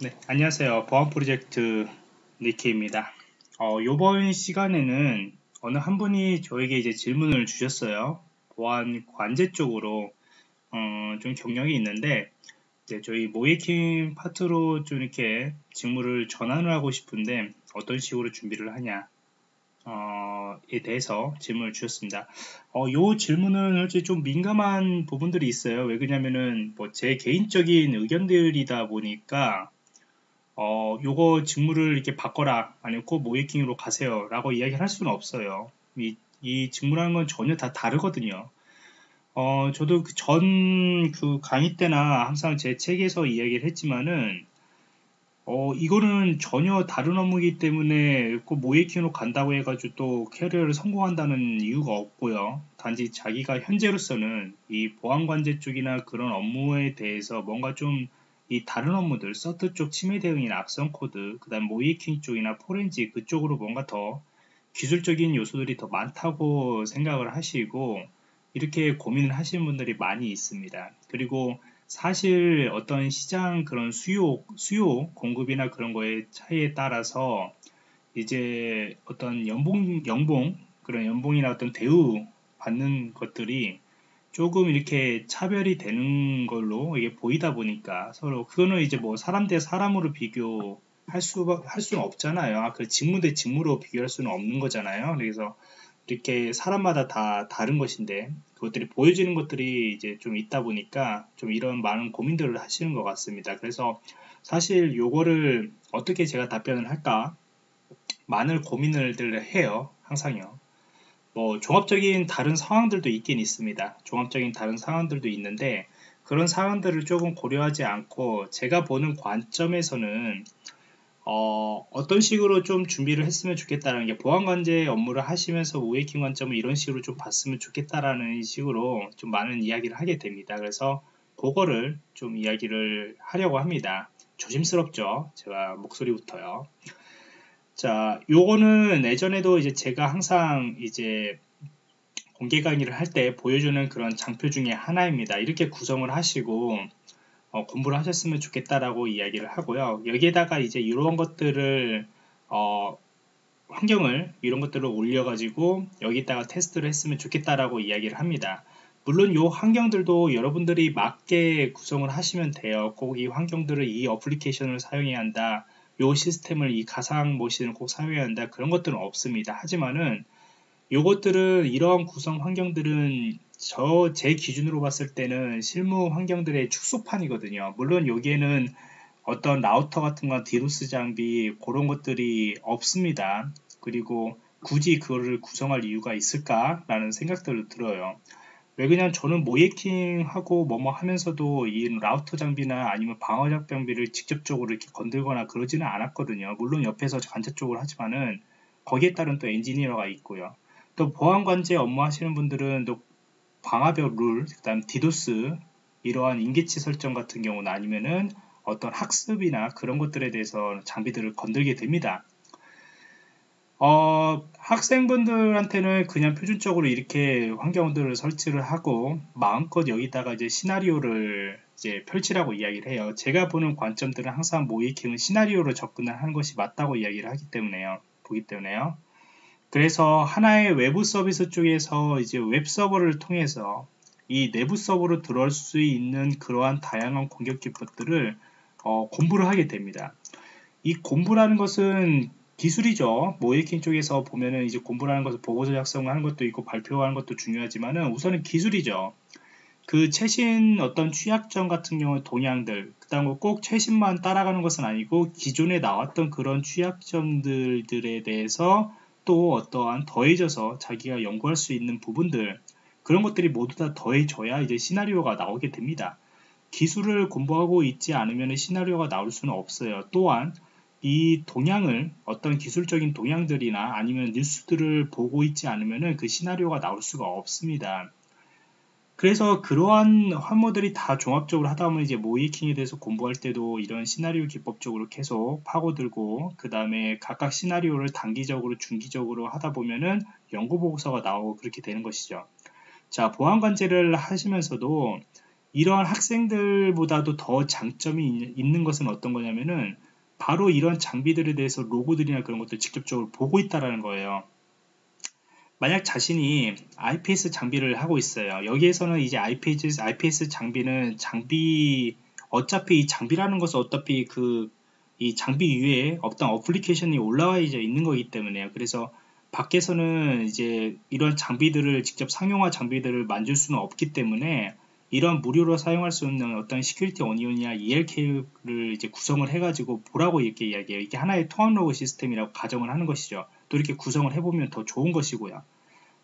네, 안녕하세요. 보안 프로젝트 니키입니다. 어, 이번 시간에는 어느 한 분이 저에게 이제 질문을 주셨어요. 보안 관제 쪽으로 어, 좀 경력이 있는데 이제 저희 모이킹 파트로 좀 이렇게 직무를 전환을 하고 싶은데 어떤 식으로 준비를 하냐 어, 에 대해서 질문을 주셨습니다. 어, 요 질문은 솔직히 좀 민감한 부분들이 있어요. 왜 그러냐면은 뭐 제 개인적인 의견들이다 보니까 어, 요거 직무를 이렇게 바꿔라 아니면 꼭 모이킹으로 가세요 라고 이야기를 할 수는 없어요. 이, 이 직무라는 건 전혀 다 다르거든요. 어, 저도 그전그 강의 때나 항상 제 책에서 이야기를 했지만은 어, 이거는 전혀 다른 업무이기 때문에 그 모이킹으로 간다고 해가지고 또 캐리어를 성공한다는 이유가 없고요. 단지 자기가 현재로서는 이 보안관제 쪽이나 그런 업무에 대해서 뭔가 좀 이 다른 업무들, CERT 쪽 침해 대응이나 악성 코드, 그 다음 모의해킹 쪽이나 포렌식 그쪽으로 뭔가 더 기술적인 요소들이 더 많다고 생각을 하시고 이렇게 고민을 하시는 분들이 많이 있습니다. 그리고 사실 어떤 시장 그런 수요, 수요, 공급이나 그런 거의 차이에 따라서 이제 어떤 연봉, 연봉, 그런 연봉이나 어떤 대우 받는 것들이 조금 이렇게 차별이 되는 걸로 이게 보이다 보니까 서로 그거는 이제 뭐 사람 대 사람으로 비교할 수, 할 수는 없잖아요. 아, 그 직무 대 직무로 비교할 수는 없는 거잖아요. 그래서 이렇게 사람마다 다 다른 것인데 그것들이 보여지는 것들이 이제 좀 있다 보니까 좀 이런 많은 고민들을 하시는 것 같습니다. 그래서 사실 요거를 어떻게 제가 답변을 할까 많은 고민을 해요. 항상요. 뭐 종합적인 다른 상황들도 있긴 있습니다. 종합적인 다른 상황들도 있는데 그런 상황들을 조금 고려하지 않고 제가 보는 관점에서는 어, 어떤 식으로 좀 준비를 했으면 좋겠다는 게 보안관제 업무를 하시면서 우웨이킹 관점을 이런 식으로 좀 봤으면 좋겠다라는 식으로 좀 많은 이야기를 하게 됩니다. 그래서 그거를 좀 이야기를 하려고 합니다. 조심스럽죠. 제가 목소리부터요. 자, 요거는 예전에도 이제 제가 항상 이제 공개 강의를 할 때 보여주는 그런 장표 중에 하나입니다. 이렇게 구성을 하시고 어, 공부를 하셨으면 좋겠다라고 이야기를 하고요. 여기에다가 이제 이런 것들을 어, 환경을 이런 것들을 올려가지고 여기다가 테스트를 했으면 좋겠다라고 이야기를 합니다. 물론 이 환경들도 여러분들이 맞게 구성을 하시면 돼요. 꼭 이 환경들을 이 어플리케이션을 사용해야 한다. 이 시스템을 이 가상 머신을 꼭 사용해야 한다. 그런 것들은 없습니다. 하지만은 요것들은 이러한 구성 환경들은 저 제 기준으로 봤을 때는 실무 환경들의 축소판이거든요. 물론 여기에는 어떤 라우터 같은 건 디도스 장비 그런 것들이 없습니다. 그리고 굳이 그거를 구성할 이유가 있을까라는 생각들을 들어요. 왜 그냥 저는 모의해킹하고 뭐뭐 하면서도 이 라우터 장비나 아니면 방화벽 장비를 직접적으로 이렇게 건들거나 그러지는 않았거든요. 물론 옆에서 간접적으로 하지만은 거기에 따른 또 엔지니어가 있고요. 또 보안 관제 업무 하시는 분들은 또 방화벽 룰, 그 다음 디도스 이러한 임계치 설정 같은 경우는 아니면은 어떤 학습이나 그런 것들에 대해서 장비들을 건들게 됩니다. 어, 학생분들한테는 그냥 표준적으로 이렇게 환경들을 설치를 하고 마음껏 여기다가 이제 시나리오를 이제 펼치라고 이야기를 해요. 제가 보는 관점들은 항상 모의해킹은 시나리오로 접근을 하는 것이 맞다고 이야기를 하기 때문에요. 보기 때문에요. 그래서 하나의 외부 서비스 쪽에서 이제 웹 서버를 통해서 이 내부 서버로 들어올 수 있는 그러한 다양한 공격 기법들을 어, 공부를 하게 됩니다. 이 공부라는 것은 기술이죠. 모이킹 쪽에서 보면은 이제 공부라는 것을 보고서 작성하는 것도 있고 발표하는 것도 중요하지만은 우선은 기술이죠. 그 최신 어떤 취약점 같은 경우 동향들, 그 다음 꼭 최신만 따라가는 것은 아니고 기존에 나왔던 그런 취약점들에 대해서 또 어떠한 더해져서 자기가 연구할 수 있는 부분들 그런 것들이 모두 다 더해져야 이제 시나리오가 나오게 됩니다. 기술을 공부하고 있지 않으면 시나리오가 나올 수는 없어요. 또한 이 동향을 어떤 기술적인 동향들이나 아니면 뉴스들을 보고 있지 않으면 그 시나리오가 나올 수가 없습니다. 그래서 그러한 환모들이 다 종합적으로 하다 보면 이제 모이킹에 대해서 공부할 때도 이런 시나리오 기법적으로 계속 파고들고 그 다음에 각각 시나리오를 단기적으로 중기적으로 하다 보면은 연구 보고서가 나오고 그렇게 되는 것이죠. 자 보안 관제를 하시면서도 이런 학생들보다도 더 장점이 있는 것은 어떤 거냐면은 바로 이런 장비들에 대해서 로고들이나 그런 것들 직접적으로 보고 있다라는 거예요. 만약 자신이 IPS 장비를 하고 있어요. 여기에서는 이제 IPS, IPS 장비는 장비, 어차피 이 장비라는 것은 어차피 그, 이 장비 위에 어떤 어플리케이션이 올라와 있는 거기 때문에요. 그래서 밖에서는 이제 이런 장비들을 직접 상용화 장비들을 만질 수는 없기 때문에 이런 무료로 사용할 수 있는 어떤 Security Onion이나 ELK를 이제 구성을 해가지고 보라고 이렇게 이야기해요. 이게 하나의 통합 로그 시스템이라고 가정을 하는 것이죠. 또 이렇게 구성을 해보면 더 좋은 것이고요.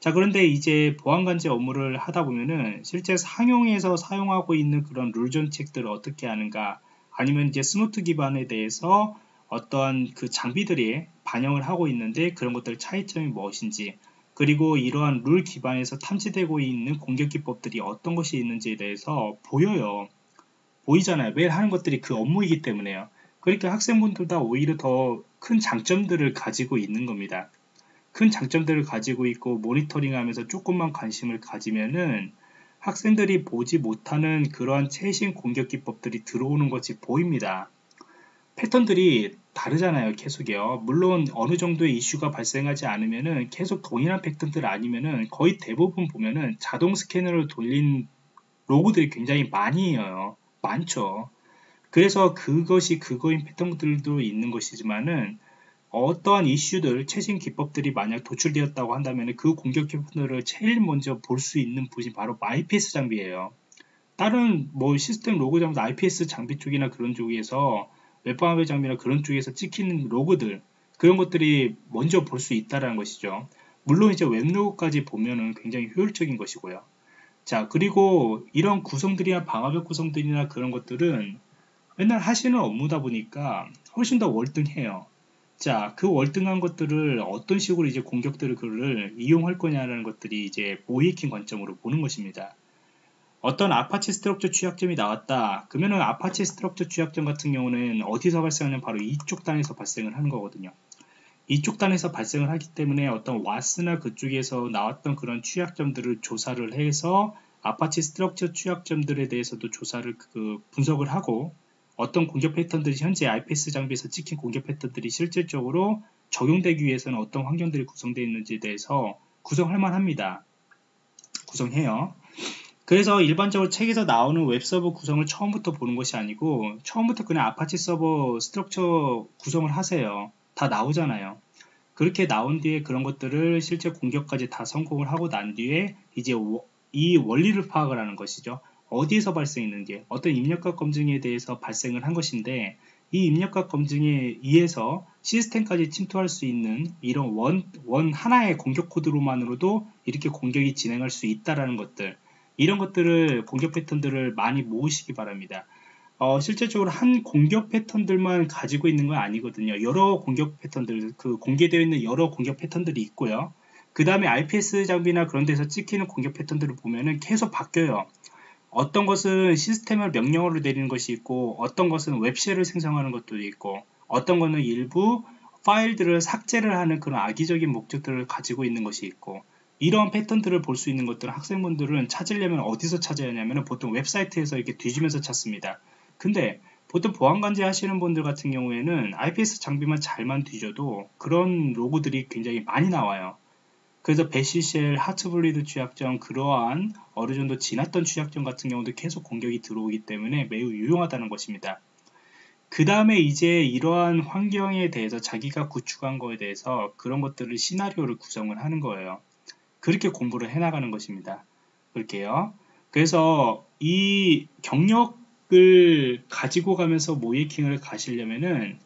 자, 그런데 이제 보안관제 업무를 하다 보면은 실제 상용에서 사용하고 있는 그런 룰 정책들을 어떻게 하는가 아니면 이제 Snort 기반에 대해서 어떠한 그 장비들이 반영을 하고 있는데 그런 것들 차이점이 무엇인지 그리고 이러한 룰 기반에서 탐지되고 있는 공격 기법들이 어떤 것이 있는지에 대해서 보여요. 보이잖아요. 매일 하는 것들이 그 업무이기 때문에요. 그러니까 학생분들다 오히려 더 큰 장점들을 가지고 있는 겁니다. 큰 장점들을 가지고 있고 모니터링 하면서 조금만 관심을 가지면은 학생들이 보지 못하는 그러한 최신 공격 기법들이 들어오는 것이 보입니다. 패턴들이 다르잖아요 계속이요. 물론 어느 정도의 이슈가 발생하지 않으면은 계속 동일한 패턴들 아니면은 거의 대부분 보면은 자동 스캐너를 돌린 로고들이 굉장히 많이 이어요. 많죠. 그래서 그것이 그거인 패턴들도 있는 것이지만은 어떠한 이슈들, 최신 기법들이 만약 도출되었다고 한다면 그 공격 기법들을 제일 먼저 볼 수 있는 부분이 바로 IPS 장비예요. 다른 뭐 시스템 로고 장비, IPS 장비 쪽이나 그런 쪽에서 웹방어배 장비나 그런 쪽에서 찍히는 로그들 그런 것들이 먼저 볼 수 있다는 것이죠. 물론 이제 웹로그까지 보면은 굉장히 효율적인 것이고요. 자 그리고 이런 구성들이나 방화벽 구성들이나 그런 것들은 맨날 하시는 업무다 보니까 훨씬 더 월등해요. 자, 그 월등한 것들을 어떤 식으로 이제 공격들을 그를 이용할 거냐라는 것들이 이제 모이킹 관점으로 보는 것입니다. 어떤 Apache Struts 취약점이 나왔다. 그러면은 Apache Struts 취약점 같은 경우는 어디서 발생하냐면 바로 이쪽 단에서 발생을 하는 거거든요. 이쪽 단에서 발생을 하기 때문에 어떤 WAS나 그쪽에서 나왔던 그런 취약점들을 조사를 해서 Apache Struts 취약점들에 대해서도 조사를 그 분석을 하고 어떤 공격 패턴들이 현재 IPS 장비에서 찍힌 공격 패턴들이 실질적으로 적용되기 위해서는 어떤 환경들이 구성되어 있는지에 대해서 구성할 만합니다. 구성해요. 그래서 일반적으로 책에서 나오는 웹서버 구성을 처음부터 보는 것이 아니고 처음부터 그냥 아파치 서버 Struts 구성을 하세요. 다 나오잖아요. 그렇게 나온 뒤에 그런 것들을 실제 공격까지 다 성공을 하고 난 뒤에 이제 이 원리를 파악을 하는 것이죠. 어디에서 발생했는지 어떤 입력값 검증에 대해서 발생을 한 것인데 이 입력값 검증에 의해서 시스템까지 침투할 수 있는 이런 원, 원 하나의 공격 코드로만으로도 이렇게 공격이 진행할 수 있다라는 것들 이런 것들을 공격 패턴들을 많이 모으시기 바랍니다. 어, 실질적으로 한 공격 패턴들만 가지고 있는 건 아니거든요. 여러 공격 패턴들, 그 공개되어 있는 여러 공격 패턴들이 있고요. 그 다음에 IPS 장비나 그런 데서 찍히는 공격 패턴들을 보면은 계속 바뀌어요. 어떤 것은 시스템을 명령어로 내리는 것이 있고, 어떤 것은 웹쉘을 생성하는 것도 있고, 어떤 것은 일부 파일들을 삭제를 하는 그런 악의적인 목적들을 가지고 있는 것이 있고, 이런 패턴들을 볼 수 있는 것들은 학생분들은 찾으려면 어디서 찾아야 하냐면 보통 웹사이트에서 이렇게 뒤지면서 찾습니다. 근데 보통 보안관제 하시는 분들 같은 경우에는 IPS 장비만 잘만 뒤져도 그런 로고들이 굉장히 많이 나와요. 그래서 배시쉘, 하트블리드 취약점, 그러한 어느 정도 지났던 취약점 같은 경우도 계속 공격이 들어오기 때문에 매우 유용하다는 것입니다. 그 다음에 이제 이러한 환경에 대해서 자기가 구축한 거에 대해서 그런 것들을 시나리오를 구성을 하는 거예요. 그렇게 공부를 해나가는 것입니다. 그렇게요. 그래서 이 경력을 가지고 가면서 모이킹을 가시려면은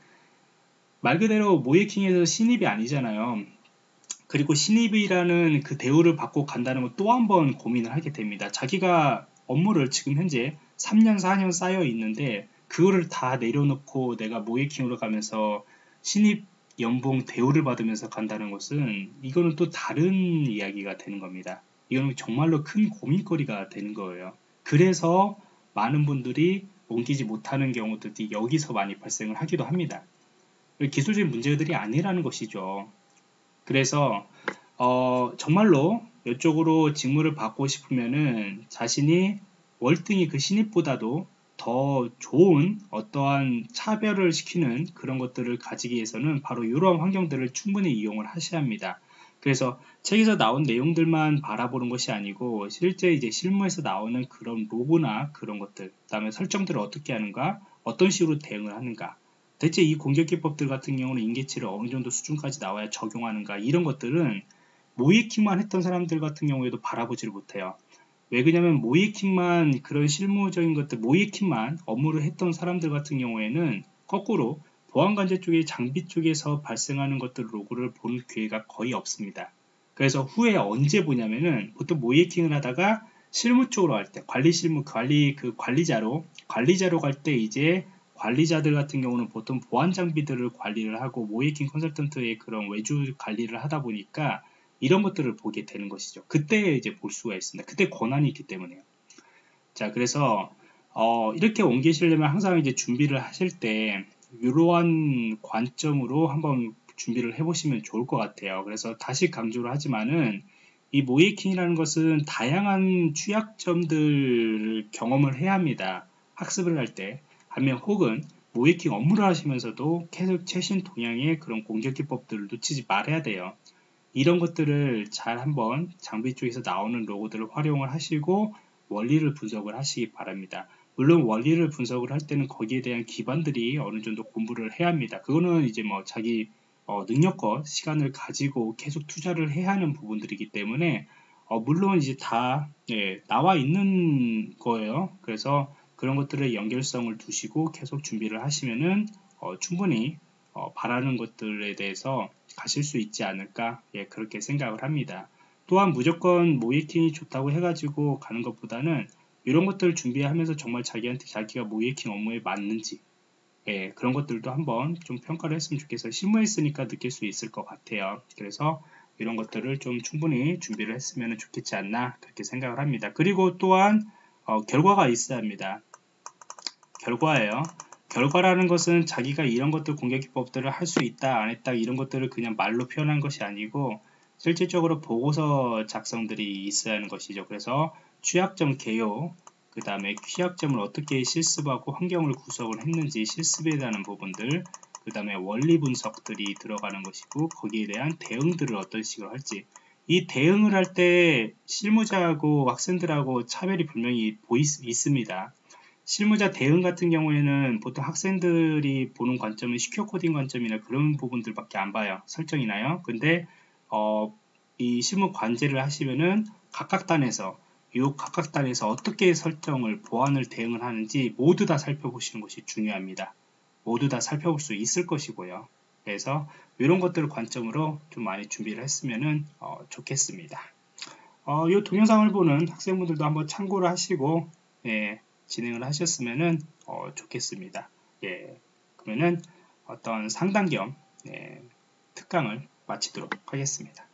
말 그대로 모이킹에서 신입이 아니잖아요. 그리고 신입이라는 그 대우를 받고 간다는 건또한 번 고민을 하게 됩니다. 자기가 업무를 지금 현재 3년, 4년 쌓여 있는데 그거를 다 내려놓고 내가 모이킹으로 가면서 신입 연봉 대우를 받으면서 간다는 것은 이거는 또 다른 이야기가 되는 겁니다. 이거는 정말로 큰 고민거리가 되는 거예요. 그래서 많은 분들이 옮기지 못하는 경우들이 여기서 많이 발생을 하기도 합니다. 기술적인 문제들이 아니라는 것이죠. 그래서 어, 정말로 이쪽으로 직무를 받고 싶으면은 자신이 월등히 그 신입보다도 더 좋은 어떠한 차별을 시키는 그런 것들을 가지기 위해서는 바로 이러한 환경들을 충분히 이용을 하셔야 합니다. 그래서 책에서 나온 내용들만 바라보는 것이 아니고 실제 이제 실무에서 나오는 그런 로고나 그런 것들, 그 다음에 설정들을 어떻게 하는가, 어떤 식으로 대응을 하는가, 대체 이 공격 기법들 같은 경우는 인계치를 어느 정도 수준까지 나와야 적용하는가 이런 것들은 모이킹만 했던 사람들 같은 경우에도 바라보지를 못해요. 왜 그러냐면 모이킹만 그런 실무적인 것들 모이킹만 업무를 했던 사람들 같은 경우에는 거꾸로 보안관제 쪽의 장비 쪽에서 발생하는 것들 로고를 볼 기회가 거의 없습니다. 그래서 후에 언제 보냐면은 보통 모이킹을 하다가 실무 쪽으로 할때 관리 실무 관리 그 관리자로 관리자로 갈 때 이제 관리자들 같은 경우는 보통 보안 장비들을 관리를 하고 모이킹 컨설턴트의 그런 외주 관리를 하다 보니까 이런 것들을 보게 되는 것이죠. 그때 이제 볼 수가 있습니다. 그때 권한이 있기 때문에요. 자, 그래서 어, 이렇게 옮기시려면 항상 이제 준비를 하실 때 이러한 관점으로 한번 준비를 해보시면 좋을 것 같아요. 그래서 다시 강조를 하지만은 이 모이킹이라는 것은 다양한 취약점들 경험을 해야 합니다. 학습을 할 때. 하면 혹은 모이킹 업무를 하시면서도 계속 최신 동향의 그런 공격 기법들을 놓치지 말아야 돼요. 이런 것들을 잘 한번 장비 쪽에서 나오는 로고들을 활용을 하시고 원리를 분석을 하시기 바랍니다. 물론 원리를 분석을 할 때는 거기에 대한 기반들이 어느 정도 공부를 해야 합니다. 그거는 이제 뭐 자기 어, 능력과 시간을 가지고 계속 투자를 해야 하는 부분들이기 때문에 어, 물론 이제 다 예, 나와 있는 거예요. 그래서 그런 것들의 연결성을 두시고 계속 준비를 하시면은 어, 충분히 어, 바라는 것들에 대해서 가실 수 있지 않을까 예, 그렇게 생각을 합니다. 또한 무조건 모이킹이 좋다고 해가지고 가는 것보다는 이런 것들을 준비하면서 정말 자기한테 자기가 모이킹 업무에 맞는지 예, 그런 것들도 한번 좀 평가를 했으면 좋겠어요. 실무했으니까 느낄 수 있을 것 같아요. 그래서 이런 것들을 좀 충분히 준비를 했으면 좋겠지 않나 그렇게 생각을 합니다. 그리고 또한 어, 결과가 있어야 합니다. 결과예요. 결과라는 것은 자기가 이런 것들 공격 기법들을 할 수 있다 안 했다 이런 것들을 그냥 말로 표현한 것이 아니고 실질적으로 보고서 작성들이 있어야 하는 것이죠. 그래서 취약점 개요, 그 다음에 취약점을 어떻게 실습하고 환경을 구성을 했는지 실습에 대한 부분들, 그 다음에 원리 분석들이 들어가는 것이고 거기에 대한 대응들을 어떤 식으로 할지 이 대응을 할 때 실무자하고 학생들하고 차별이 분명히 보이, 있습니다. 실무자 대응 같은 경우에는 보통 학생들이 보는 관점은 시큐어 코딩 관점이나 그런 부분들밖에 안 봐요. 설정이나요. 근데 어, 이 실무 관제를 하시면은 각각 단에서 이 각각 단에서 어떻게 설정을 보완을 대응을 하는지 모두 다 살펴보시는 것이 중요합니다. 모두 다 살펴볼 수 있을 것이고요. 그래서 이런 것들을 관점으로 좀 많이 준비를 했으면 어, 좋겠습니다. 어, 이 동영상을 보는 학생분들도 한번 참고를 하시고 예, 진행을 하셨으면 어, 좋겠습니다. 예, 그러면은 어떤 상담 겸 예, 특강을 마치도록 하겠습니다.